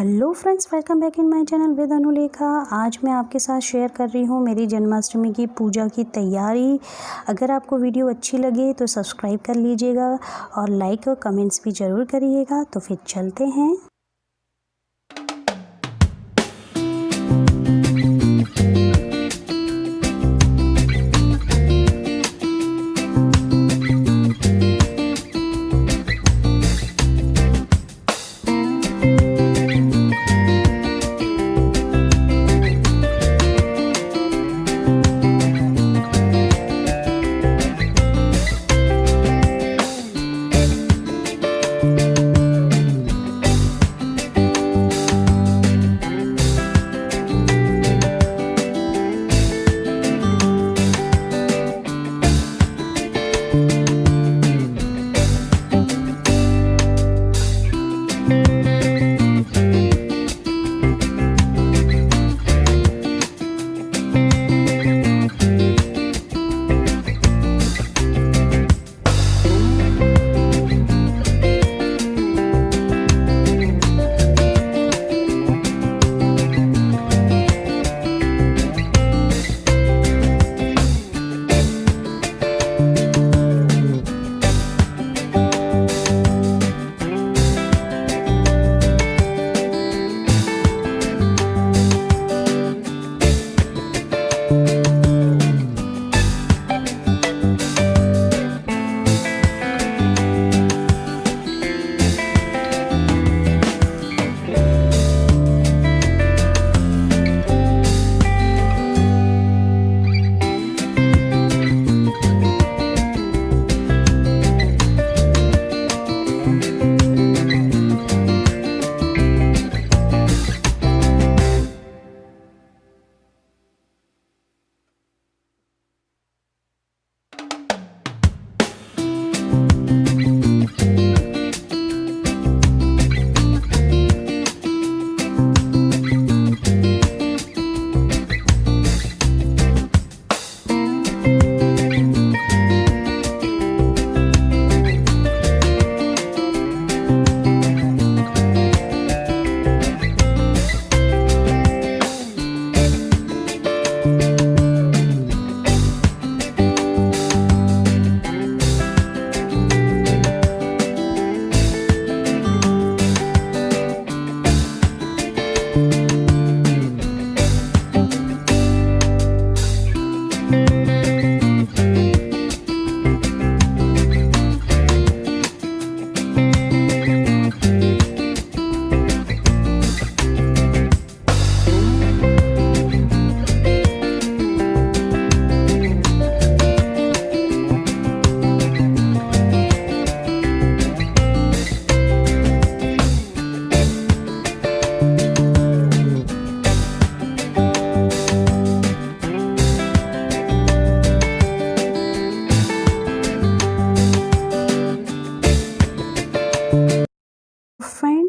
Hello friends, welcome back in my channel with Anulekha. आज मैं आपके साथ शेयर कर रही हूँ मेरी जन्माष्टमी की पूजा की तैयारी। अगर आपको वीडियो अच्छी लगे तो सब्सक्राइब कर लीजिएगा और लाइक और कमेंट्स भी ज़रूर करिएगा। तो फिर चलते हैं।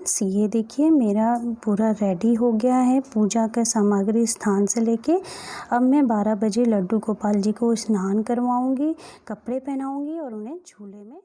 फ्रेंड्स, ये देखिए मेरा पूरा रेडी हो गया है पूजा का सामग्री स्थान से लेके। अब मैं 12 बजे लड्डू गोपाल जी को स्नान करवाऊँगी, कपड़े पहनाऊँगी और उन्हें झूले में